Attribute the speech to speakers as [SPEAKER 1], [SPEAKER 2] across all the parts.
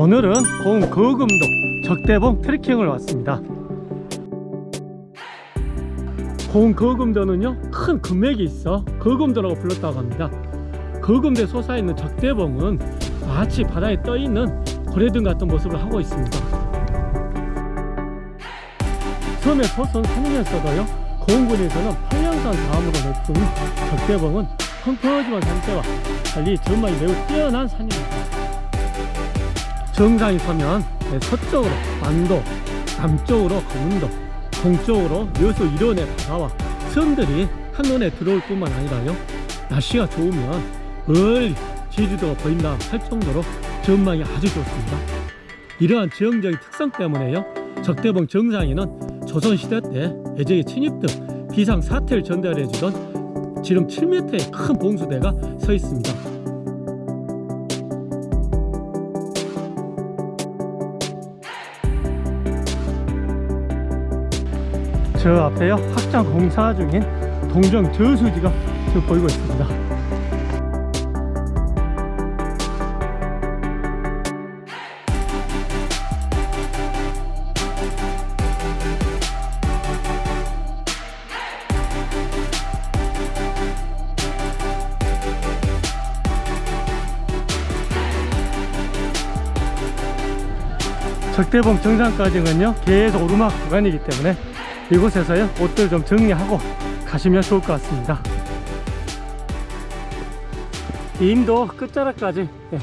[SPEAKER 1] 오늘은 본 거금도 적대봉 트레킹을 왔습니다. 본 거금도는요 큰 금맥이 있어 거금도라고 불렀다고 합니다. 거금대 솟아 있는 적대봉은 마치 바다에 떠 있는 고래등 같은 모습을 하고 있습니다. 섬의 소선 산이면서도요 고흥군에서는 팔량산 다음으로 높은 적대봉은 펑퍼짐한 산세와 달리 전망이 매우 뛰어난 산입니다 정상에 서면 서쪽으로 만도 남쪽으로 검은도 동쪽으로 여수 일원의 바다와 섬들이 한눈에 들어올 뿐만 아니라요. 날씨가 좋으면 멀리 제주도가 보인다 할 정도로 전망이 아주 좋습니다. 이러한 지형적인 특성 때문에요. 적대봉 정상에는 조선시대 때 외적의 침입 등 비상 사태를 전달해주던 지름 7m의 큰 봉수대가 서 있습니다 저 앞에요. 확장 공사 중인 동정 저수지가 지금 보이고 있습니다. 적대봉 정상까지는요 계속 오르막 구간이기 때문에 이곳에서요 옷들 좀 정리하고 가시면 좋을 것 같습니다. 임도 끝자락까지 예,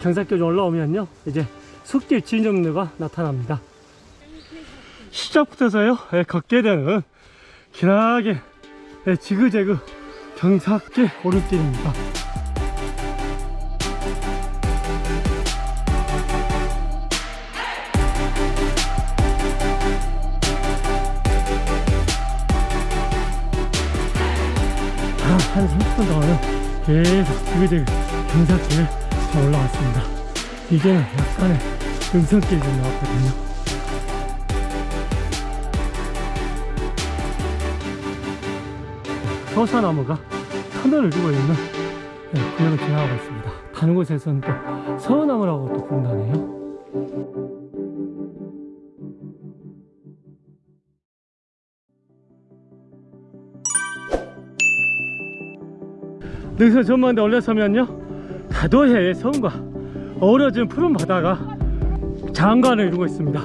[SPEAKER 1] 경사길 올라오면요 이제 숲길 진정로가 나타납니다. 시작부터서요 예, 걷게 되는 기나게 예, 지그재그 경사길 오르길입니다 한 30분 동안은 계속 지그재그 경사길을 좀 올라왔습니다. 이제는 약간의 좀 나왔거든요. 서사나무가 터널을 두고 있는 네, 구역을 지나가고 있습니다. 다른 곳에서는 또 서나무라고 또 부른다네요 여기서 전망대 올라서면요. 다도해의 섬과 어우러진 푸른 바다가 장관을 이루고 있습니다.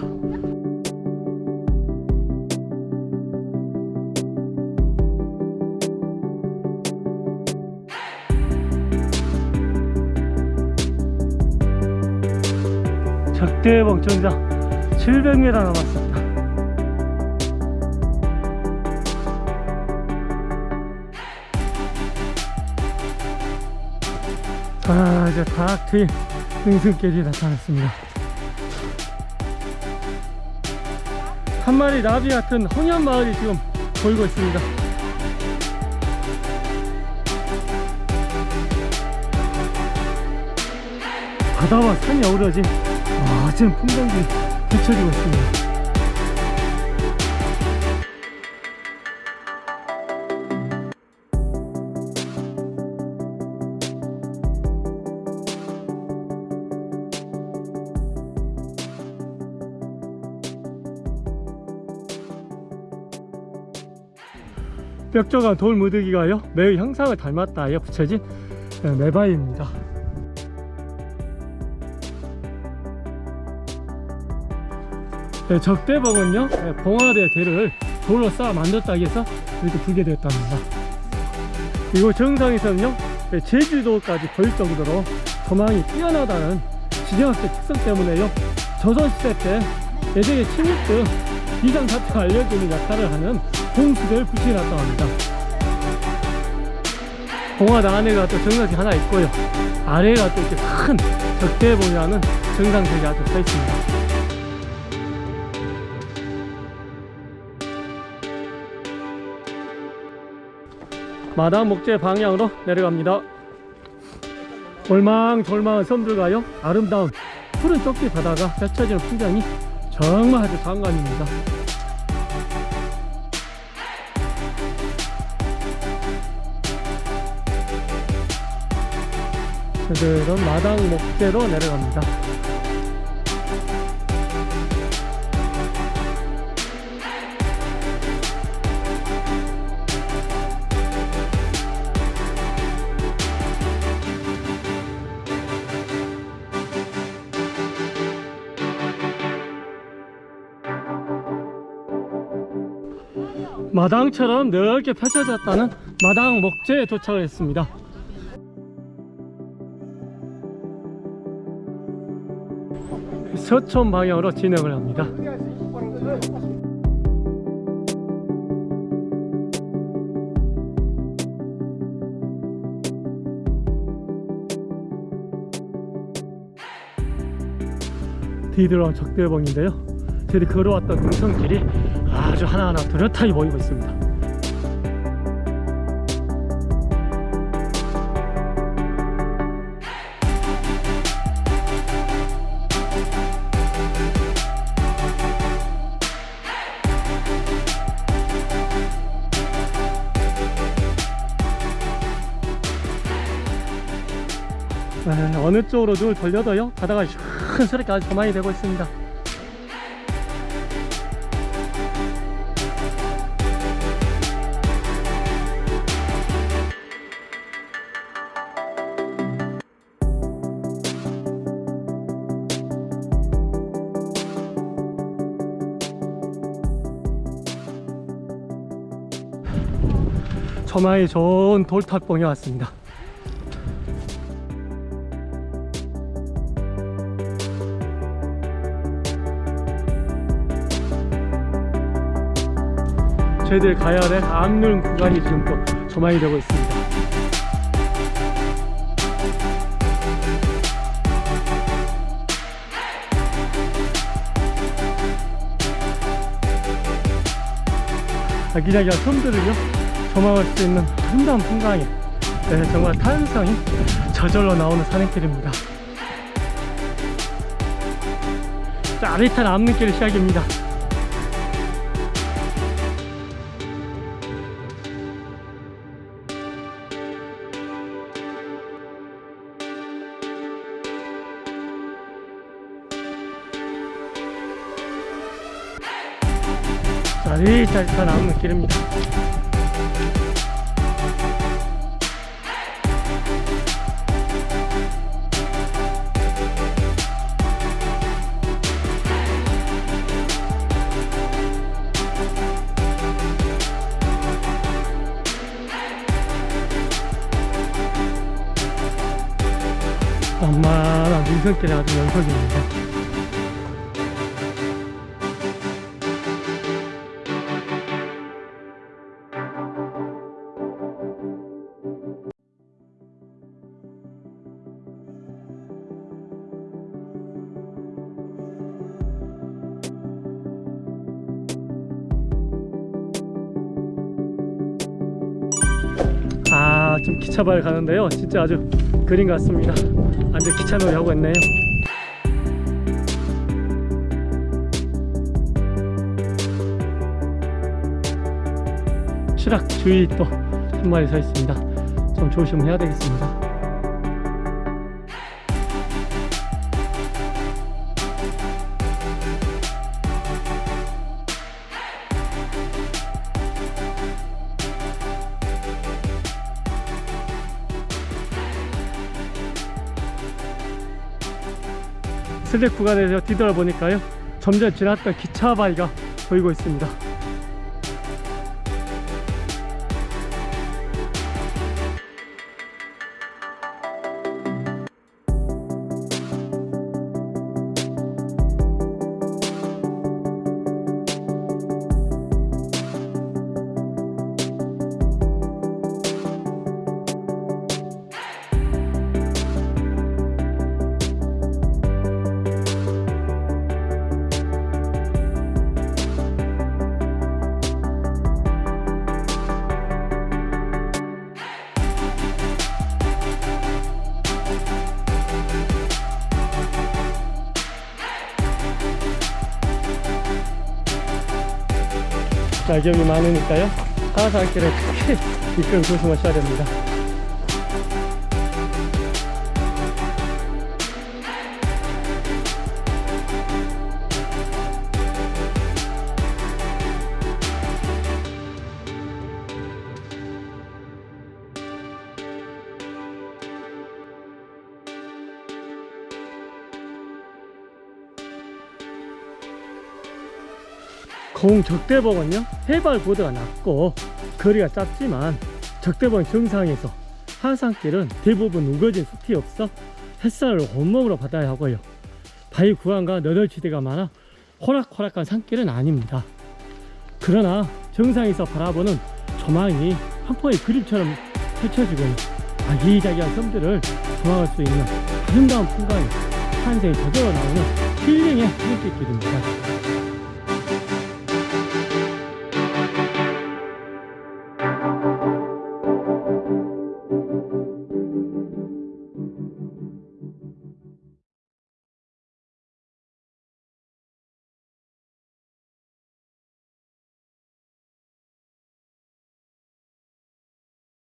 [SPEAKER 1] 적대봉 정상 700m 남았습니다 아 이제 다 트인 등승길이 나타났습니다. 한 마리 나비 같은 홍연 마을이 지금 보이고 있습니다. 바다와 산이 어우러진 멋진 풍경이 펼쳐지고 있습니다 벽조간 돌 무더기가요? 매우 형상을 닮았다에 붙여진 매바위입니다. 네, 적대봉은요 네, 봉화대 대를 돌로 쌓아 만들었다 해서 이렇게 불게 되었답니다. 이곳 정상에서는요 네, 제주도까지 보일 정도로 조망이 뛰어나다는 지정학적 특성 때문에요 조선시대 때 예전에 침입 등 비상사태가 알려주는 역할을 하는 봉수대를 붙여놨다고 합니다. 봉화대 안에가 또 정상이 하나 있고요. 아래가 또 이렇게 큰 적대봉이라는 정상석이 아주 서 있습니다. 마당 목재 방향으로 내려갑니다. 올망졸망한 섬들과요. 아름다운 푸른 쪽지 바다가 펼쳐지는 풍경이 정말 아주 장관입니다 그들은 마당 목재로 내려갑니다. 마당처럼 넓게 펼쳐졌다는 마당 목재에 도착했습니다. 서촌 방향으로 진행을 합니다. 뒤돌아온 적대봉인데요. 저희 걸어왔던 등성길이 아주 하나하나 뚜렷하게 보이고 있습니다 어느 쪽으로 눈을 돌려도요 바다가 시원스럽게 아주 조망이 되고 있습니다. 조망이 좋은 돌탑봉에 왔습니다 저희들 가야 할 암릉 구간이 지금 또 조망이 되고 있습니다. 아기자기한 섬들을요 조망할 수 있는 아름다운 풍광이 네, 정말 탄성이 저절로 나오는 산행길입니다. 짜릿한 암릉길 시작입니다 짜릿짜릿한 암릉길입니다 만만한 민선길이 아주 연속입니다 아, 좀 기차발 가는데요. 진짜 아주 그림 같습니다. 완전 기차놀이 하고 있네요. 추락 주의 또한 마리 서 있습니다. 좀 조심해야 되겠습니다. 슬랙 구간에서 뒤돌아보니까요. 좀전 지났던 기차 바위가 보이고 있습니다 낙엽이 많으니까요. 하산길에 특히 미끄럼 조심하셔야 됩니다 공적대복은요 해발보드가 낮고 거리가 짧지만 적대복 정상에서 하산길은 대부분 우거진 숲이 없어 햇살을 온몸으로 받아야 하고요. 바위 구간과 너덜지대가 많아 호락호락한 산길은 아닙니다. 그러나 정상에서 바라보는 조망이 한 폭의 그림처럼 펼쳐지고요 아기자기한 섬들을 조망할 수 있는 아름다운 풍광이 산생이 저절로 나오는 힐링의 눈빛길입니다